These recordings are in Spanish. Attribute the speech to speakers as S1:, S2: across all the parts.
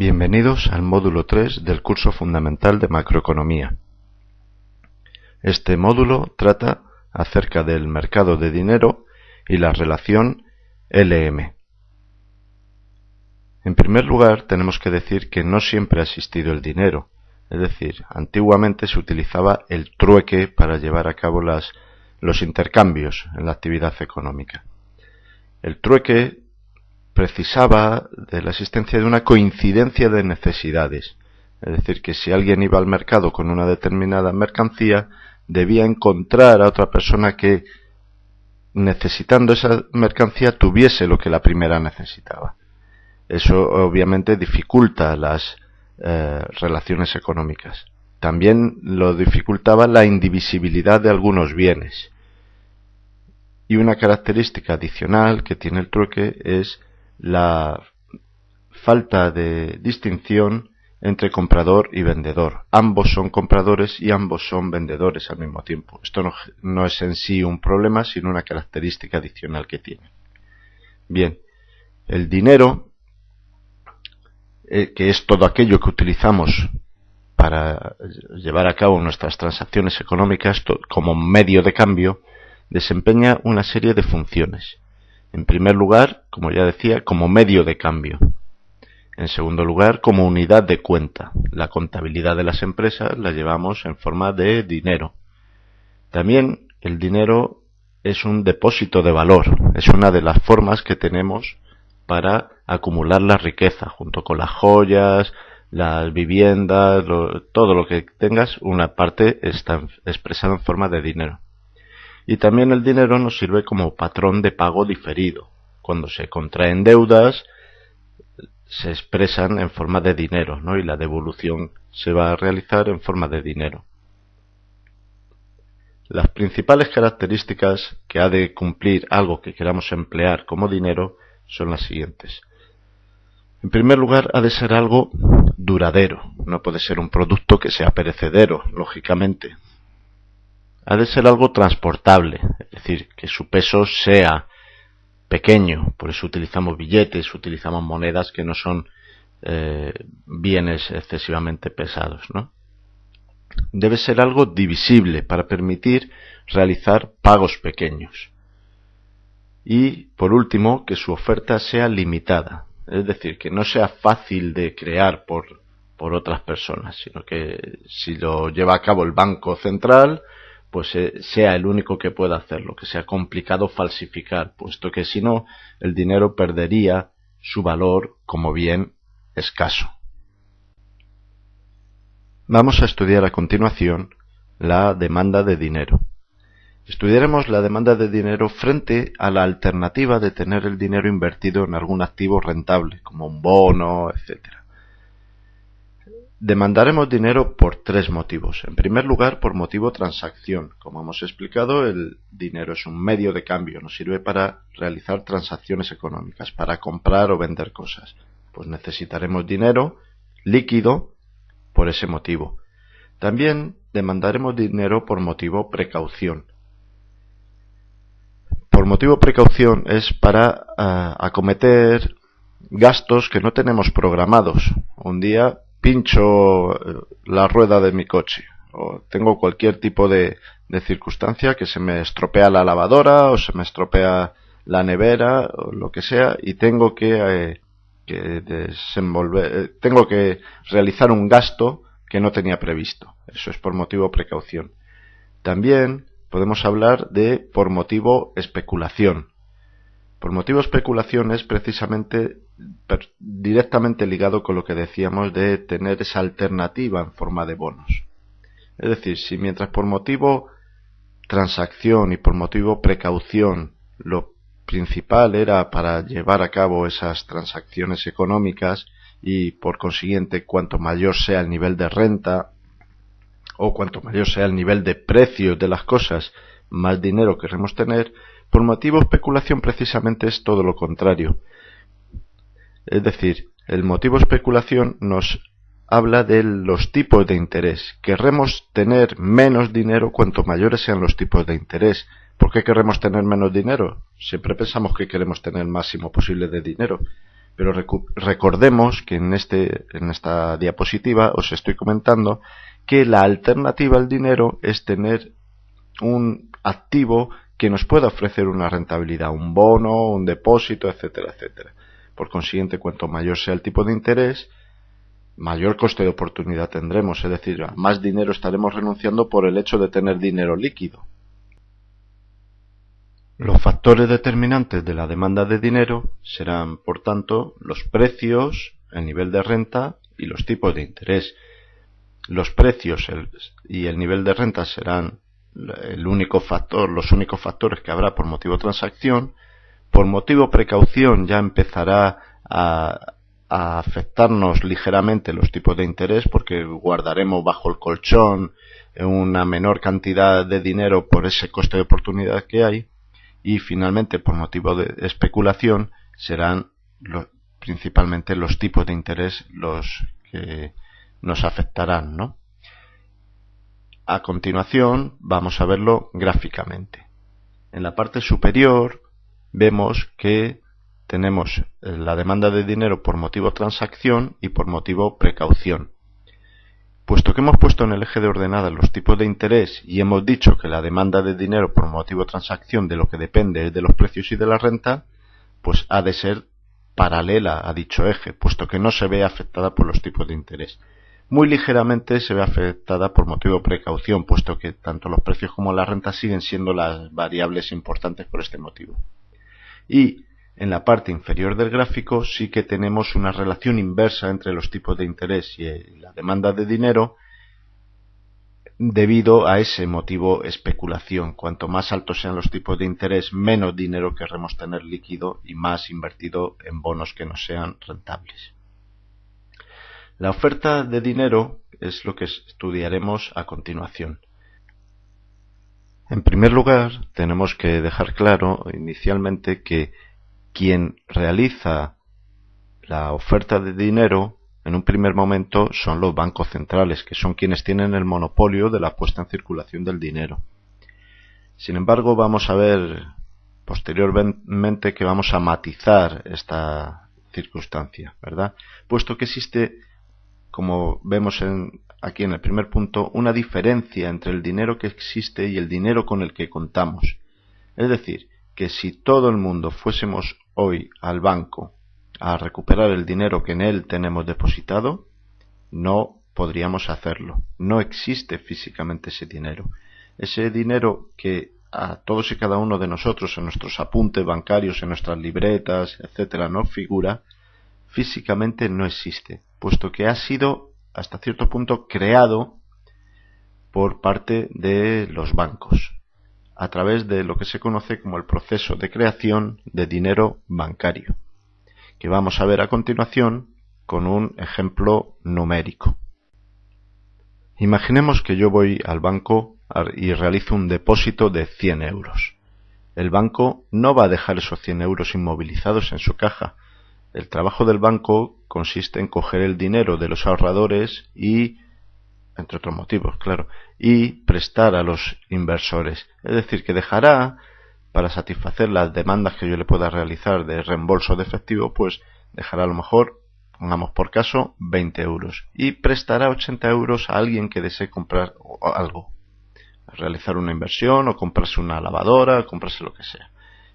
S1: Bienvenidos al módulo 3 del curso fundamental de macroeconomía. Este módulo trata acerca del mercado de dinero y la relación LM. En primer lugar, tenemos que decir que no siempre ha existido el dinero, es decir, antiguamente se utilizaba el trueque para llevar a cabo los intercambios en la actividad económica. El trueque precisaba de la existencia de una coincidencia de necesidades, es decir, que si alguien iba al mercado con una determinada mercancía, debía encontrar a otra persona que, necesitando esa mercancía, tuviese lo que la primera necesitaba. Eso obviamente dificulta las eh, relaciones económicas. También lo dificultaba la indivisibilidad de algunos bienes. Y una característica adicional que tiene el trueque es la falta de distinción entre comprador y vendedor. Ambos son compradores y ambos son vendedores al mismo tiempo. Esto no, es en sí un problema, sino una característica adicional que tiene. Bien, el dinero, eh, que es todo aquello que utilizamos para llevar a cabo nuestras transacciones económicas como medio de cambio, desempeña una serie de funciones. En primer lugar, como ya decía, como medio de cambio. En segundo lugar, como unidad de cuenta. La contabilidad de las empresas la llevamos en forma de dinero. También el dinero es un depósito de valor. Es una de las formas que tenemos para acumular la riqueza, junto con las joyas, las viviendas, todo lo que tengas, una parte está expresada en forma de dinero. Y también el dinero nos sirve como patrón de pago diferido. Cuando se contraen deudas, se expresan en forma de dinero, ¿no? Y la devolución se va a realizar en forma de dinero. Las principales características que ha de cumplir algo que queramos emplear como dinero son las siguientes. En primer lugar, ha de ser algo duradero, no puede ser un producto que sea perecedero, lógicamente. Ha de ser algo transportable, es decir, que su peso sea pequeño, por eso utilizamos billetes, utilizamos monedas que no son eh, bienes excesivamente pesados, ¿no? Debe ser algo divisible para permitir realizar pagos pequeños. Y, por último, que su oferta sea limitada, es decir, que no sea fácil de crear por, por otras personas, sino que si lo lleva a cabo el Banco Central, pues eh, sea el único que pueda hacerlo, que sea complicado falsificar, puesto que si no, el dinero perdería su valor como bien escaso. Vamos a estudiar a continuación la demanda de dinero. Estudiaremos la demanda de dinero frente a la alternativa de tener el dinero invertido en algún activo rentable, como un bono, etc. Demandaremos dinero por tres motivos. En primer lugar, por motivo transacción. Como hemos explicado, el dinero es un medio de cambio, nos sirve para realizar transacciones económicas, para comprar o vender cosas. Pues necesitaremos dinero líquido por ese motivo. También demandaremos dinero por motivo precaución. Por motivo precaución es para ah, acometer gastos que no tenemos programados. Un día pincho eh, la rueda de mi coche o tengo cualquier tipo de, circunstancia que se me estropea la lavadora o se me estropea la nevera o lo que sea y tengo que, eh, desenvolver, eh, tengo que realizar un gasto que no tenía previsto. Eso es por motivo precaución. También podemos hablar de por motivo especulación. Por motivo especulación es precisamente directamente ligado con lo que decíamos de tener esa alternativa en forma de bonos. Es decir, si mientras por motivo transacción y por motivo precaución lo principal era para llevar a cabo esas transacciones económicas y por consiguiente cuanto mayor sea el nivel de renta o cuanto mayor sea el nivel de precio de las cosas, más dinero queremos tener, por motivo especulación precisamente es todo lo contrario. Es decir, el motivo especulación nos habla de los tipos de interés. Querremos tener menos dinero cuanto mayores sean los tipos de interés. ¿Por qué queremos tener menos dinero? Siempre pensamos que queremos tener el máximo posible de dinero. Pero recordemos que en, este, en esta diapositiva os estoy comentando que la alternativa al dinero es tener un activo que nos pueda ofrecer una rentabilidad, un bono, un depósito, etcétera, etcétera. Por consiguiente, cuanto mayor sea el tipo de interés, mayor coste de oportunidad tendremos, es decir, más dinero estaremos renunciando por el hecho de tener dinero líquido. Los factores determinantes de la demanda de dinero serán, por tanto, los precios, el nivel de renta y los tipos de interés. Los precios y el nivel de renta serán el único factor, los únicos factores que habrá por motivo transacción. Por motivo precaución ya empezará a, afectarnos ligeramente los tipos de interés porque guardaremos bajo el colchón una menor cantidad de dinero por ese coste de oportunidad que hay y finalmente por motivo de especulación serán principalmente los tipos de interés los que nos afectarán, ¿no? A continuación vamos a verlo gráficamente. En la parte superior vemos que tenemos la demanda de dinero por motivo transacción y por motivo precaución. Puesto que hemos puesto en el eje de ordenada los tipos de interés y hemos dicho que la demanda de dinero por motivo transacción de lo que depende es de los precios y de la renta, pues ha de ser paralela a dicho eje, puesto que no se ve afectada por los tipos de interés. Muy ligeramente se ve afectada por motivo de precaución, puesto que tanto los precios como la renta siguen siendo las variables importantes por este motivo. Y en la parte inferior del gráfico sí que tenemos una relación inversa entre los tipos de interés y la demanda de dinero debido a ese motivo especulación. Cuanto más altos sean los tipos de interés, menos dinero querremos tener líquido y más invertido en bonos que no sean rentables. La oferta de dinero es lo que estudiaremos a continuación. En primer lugar, tenemos que dejar claro inicialmente que quien realiza la oferta de dinero en un primer momento son los bancos centrales, que son quienes tienen el monopolio de la puesta en circulación del dinero. Sin embargo, vamos a ver posteriormente que vamos a matizar esta circunstancia, ¿verdad? Puesto que existe, como vemos aquí en el primer punto, una diferencia entre el dinero que existe y el dinero con el que contamos. Es decir, que si todo el mundo fuésemos hoy al banco a recuperar el dinero que en él tenemos depositado, no podríamos hacerlo. No existe físicamente ese dinero. Ese dinero que a todos y cada uno de nosotros en nuestros apuntes bancarios, en nuestras libretas, etcétera, no figura, físicamente no existe, puesto que ha sido hasta cierto punto creado por parte de los bancos a través de lo que se conoce como el proceso de creación de dinero bancario, que vamos a ver a continuación con un ejemplo numérico. Imaginemos que yo voy al banco y realizo un depósito de 100 euros. El banco no va a dejar esos 100 euros inmovilizados en su caja. El trabajo del banco consiste en coger el dinero de los ahorradores y entre otros motivos, claro, y prestar a los inversores. Es decir, que dejará, para satisfacer las demandas que yo le pueda realizar de reembolso de efectivo, pues dejará a lo mejor, pongamos por caso, 20 euros y prestará 80 euros a alguien que desee comprar algo, realizar una inversión o comprarse una lavadora, comprarse lo que sea.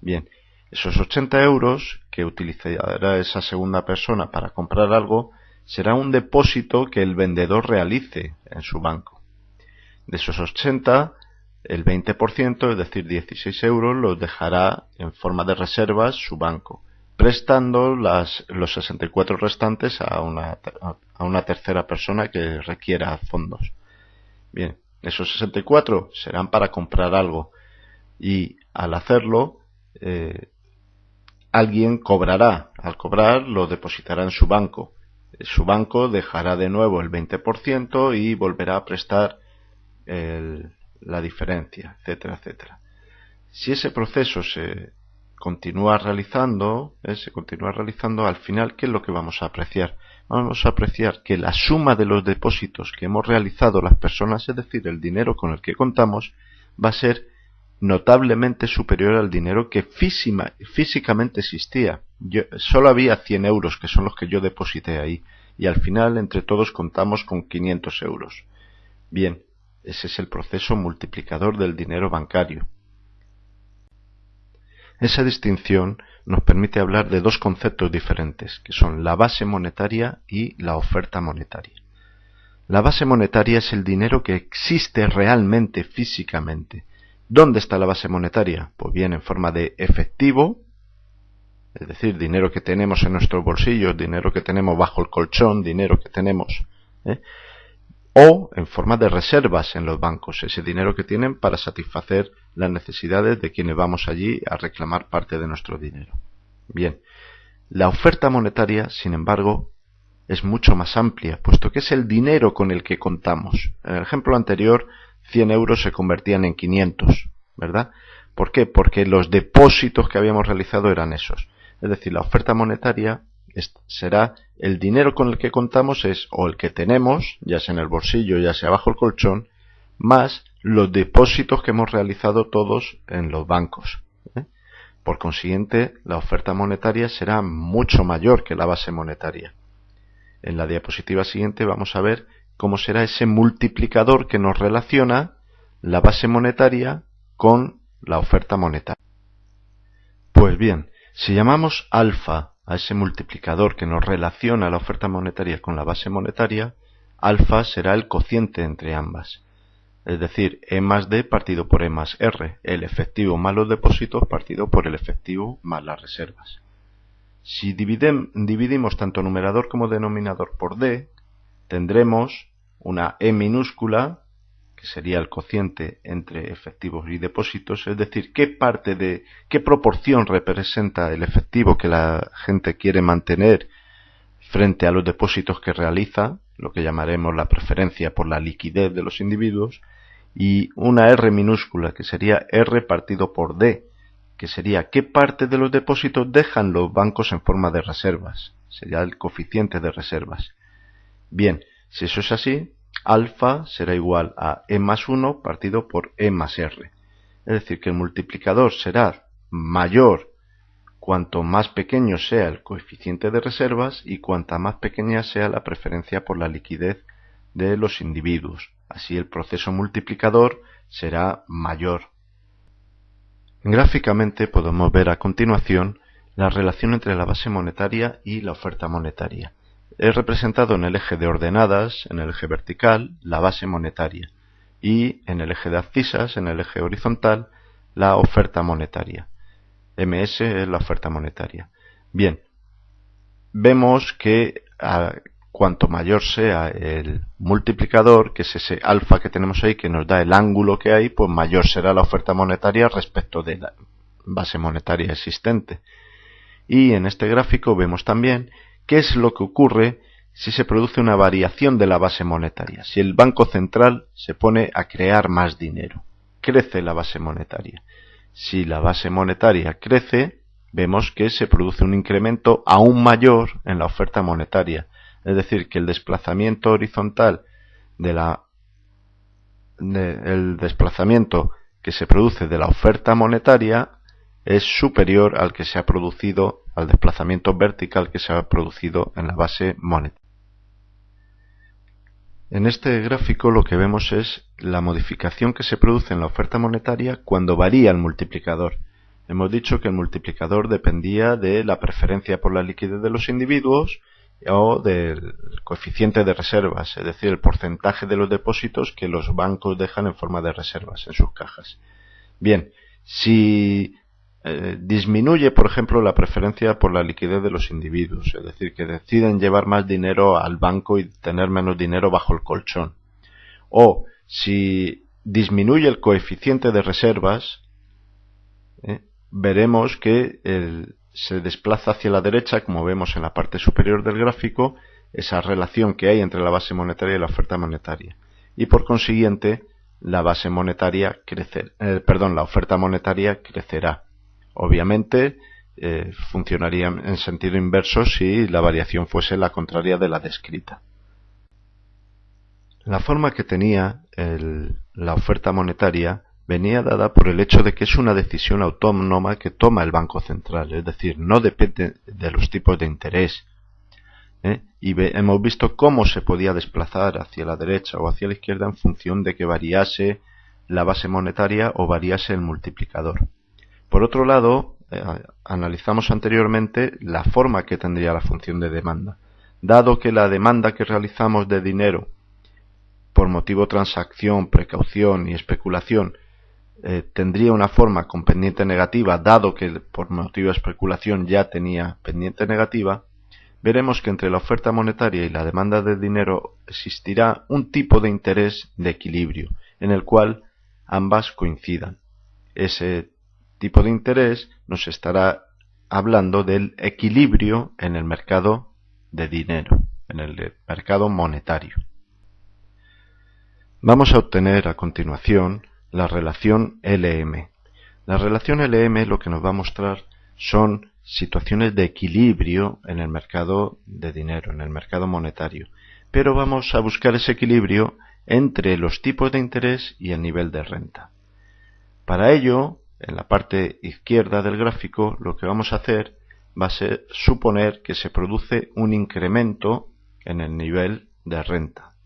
S1: Bien, esos 80 euros que utilizará esa segunda persona para comprar algo, será un depósito que el vendedor realice en su banco. De esos 80, el 20%, es decir, 16 euros, los dejará en forma de reservas su banco, prestando los 64 restantes a una, a una tercera persona que requiera fondos. Bien, esos 64 serán para comprar algo y al hacerlo eh, alguien cobrará. Al cobrar lo depositará en su banco su banco dejará de nuevo el 20% y volverá a prestar la diferencia, etcétera, etcétera. Si ese proceso se continúa realizando, eh, se continúa realizando, al final, ¿qué es lo que vamos a apreciar? Vamos a apreciar que la suma de los depósitos que hemos realizado las personas, es decir, el dinero con el que contamos, va a ser notablemente superior al dinero que físicamente existía. solo había 100 euros, que son los que yo deposité ahí, y al final entre todos contamos con 500 euros. Bien, ese es el proceso multiplicador del dinero bancario. Esa distinción nos permite hablar de dos conceptos diferentes, que son la base monetaria y la oferta monetaria. La base monetaria es el dinero que existe realmente físicamente. ¿Dónde está la base monetaria? Pues bien, en forma de efectivo, es decir, dinero que tenemos en nuestros bolsillos, dinero que tenemos bajo el colchón, dinero que tenemos, ¿eh? o en forma de reservas en los bancos, ese dinero que tienen para satisfacer las necesidades de quienes vamos allí a reclamar parte de nuestro dinero. Bien, la oferta monetaria, sin embargo, es mucho más amplia, puesto que es el dinero con el que contamos. En el ejemplo anterior, 100 euros se convertían en 500, ¿verdad? ¿Por qué? Porque los depósitos que habíamos realizado eran esos. Es decir, la oferta monetaria será el dinero con el que contamos es o el que tenemos, ya sea en el bolsillo, ya sea bajo el colchón, más los depósitos que hemos realizado todos en los bancos. ¿eh? Por consiguiente, la oferta monetaria será mucho mayor que la base monetaria. En la diapositiva siguiente vamos a ver cómo será ese multiplicador que nos relaciona la base monetaria con la oferta monetaria. Pues bien, si llamamos alfa a ese multiplicador que nos relaciona la oferta monetaria con la base monetaria, alfa será el cociente entre ambas. Es decir, E más D partido por E más R, el efectivo más los depósitos partido por el efectivo más las reservas. Si dividimos tanto numerador como denominador por D, tendremos una E minúscula que sería el cociente entre efectivos y depósitos, es decir, qué parte de, qué proporción representa el efectivo que la gente quiere mantener frente a los depósitos que realiza, lo que llamaremos la preferencia por la liquidez de los individuos, y una R minúscula que sería R partido por D, que sería qué parte de los depósitos dejan los bancos en forma de reservas, sería el coeficiente de reservas. Bien, si eso es así, alfa será igual a e más 1 partido por e más r. Es decir, que el multiplicador será mayor cuanto más pequeño sea el coeficiente de reservas y cuanta más pequeña sea la preferencia por la liquidez de los individuos. Así el proceso multiplicador será mayor. Gráficamente podemos ver a continuación la relación entre la base monetaria y la oferta monetaria es representado en el eje de ordenadas, en el eje vertical, la base monetaria y en el eje de abscisas, en el eje horizontal, la oferta monetaria. MS es la oferta monetaria. Bien, vemos que cuanto mayor sea el multiplicador, que es ese alfa que tenemos ahí, que nos da el ángulo que hay, pues mayor será la oferta monetaria respecto de la base monetaria existente. Y en este gráfico vemos también ¿Qué es lo que ocurre si se produce una variación de la base monetaria? Si el Banco Central se pone a crear más dinero, crece la base monetaria. Si la base monetaria crece, vemos que se produce un incremento aún mayor en la oferta monetaria. Es decir, que el desplazamiento horizontal de la el desplazamiento que se produce de la oferta monetaria es superior al que se ha producido, al desplazamiento vertical que se ha producido en la base monetaria. En este gráfico lo que vemos es la modificación que se produce en la oferta monetaria cuando varía el multiplicador. Hemos dicho que el multiplicador dependía de la preferencia por la liquidez de los individuos o del coeficiente de reservas, es decir, el porcentaje de los depósitos que los bancos dejan en forma de reservas en sus cajas. Bien, si eh, disminuye, por ejemplo, la preferencia por la liquidez de los individuos, es decir, que deciden llevar más dinero al banco y tener menos dinero bajo el colchón. O si disminuye el coeficiente de reservas, eh, veremos que se desplaza hacia la derecha, como vemos en la parte superior del gráfico, esa relación que hay entre la base monetaria y la oferta monetaria. Y por consiguiente, la base monetaria crecer, eh, perdón, la oferta monetaria crecerá. Obviamente eh, funcionaría en sentido inverso si la variación fuese la contraria de la descrita. La forma que tenía la oferta monetaria venía dada por el hecho de que es una decisión autónoma que toma el Banco Central, es decir, no depende de los tipos de interés. ¿eh? Y hemos visto cómo se podía desplazar hacia la derecha o hacia la izquierda en función de que variase la base monetaria o variase el multiplicador. Por otro lado, eh, analizamos anteriormente la forma que tendría la función de demanda. Dado que la demanda que realizamos de dinero por motivo transacción, precaución y especulación eh, tendría una forma con pendiente negativa, dado que por motivo de especulación ya tenía pendiente negativa, veremos que entre la oferta monetaria y la demanda de dinero existirá un tipo de interés de equilibrio, en el cual ambas coincidan. Ese tipo de interés nos estará hablando del equilibrio en el mercado de dinero, en el mercado monetario. Vamos a obtener a continuación la relación LM. La relación LM lo que nos va a mostrar son situaciones de equilibrio en el mercado de dinero, en el mercado monetario. Pero vamos a buscar ese equilibrio entre los tipos de interés y el nivel de renta. Para ello, en la parte izquierda del gráfico, lo que vamos a hacer va a ser suponer que se produce un incremento en el nivel de renta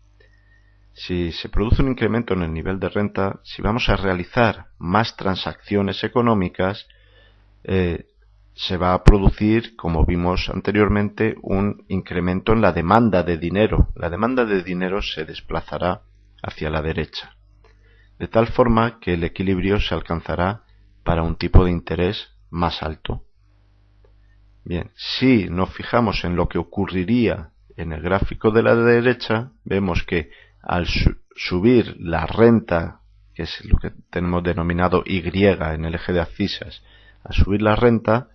S1: si se produce un incremento en el nivel de renta, si vamos a realizar más transacciones económicas, eh, se va a producir, como vimos anteriormente, un incremento en la demanda de dinero. La demanda de dinero se desplazará hacia la derecha, de tal forma que el equilibrio se alcanzará para un tipo de interés más alto. Bien, si nos fijamos en lo que ocurriría en el gráfico de la derecha, vemos que al subir la renta, que es lo que tenemos denominado Y en el eje de abscisas, al subir la renta,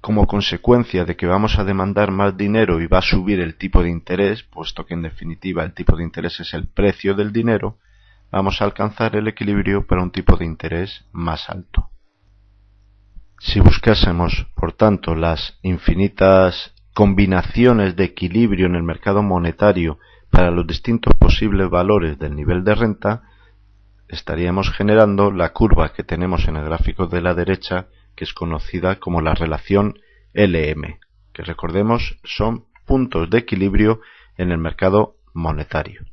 S1: como consecuencia de que vamos a demandar más dinero y va a subir el tipo de interés, puesto que en definitiva el tipo de interés es el precio del dinero, vamos a alcanzar el equilibrio para un tipo de interés más alto. Si buscásemos, por tanto, las infinitas combinaciones de equilibrio en el mercado monetario para los distintos posibles valores del nivel de renta, estaríamos generando la curva que tenemos en el gráfico de la derecha, que es conocida como la relación LM, que recordemos son puntos de equilibrio en el mercado monetario.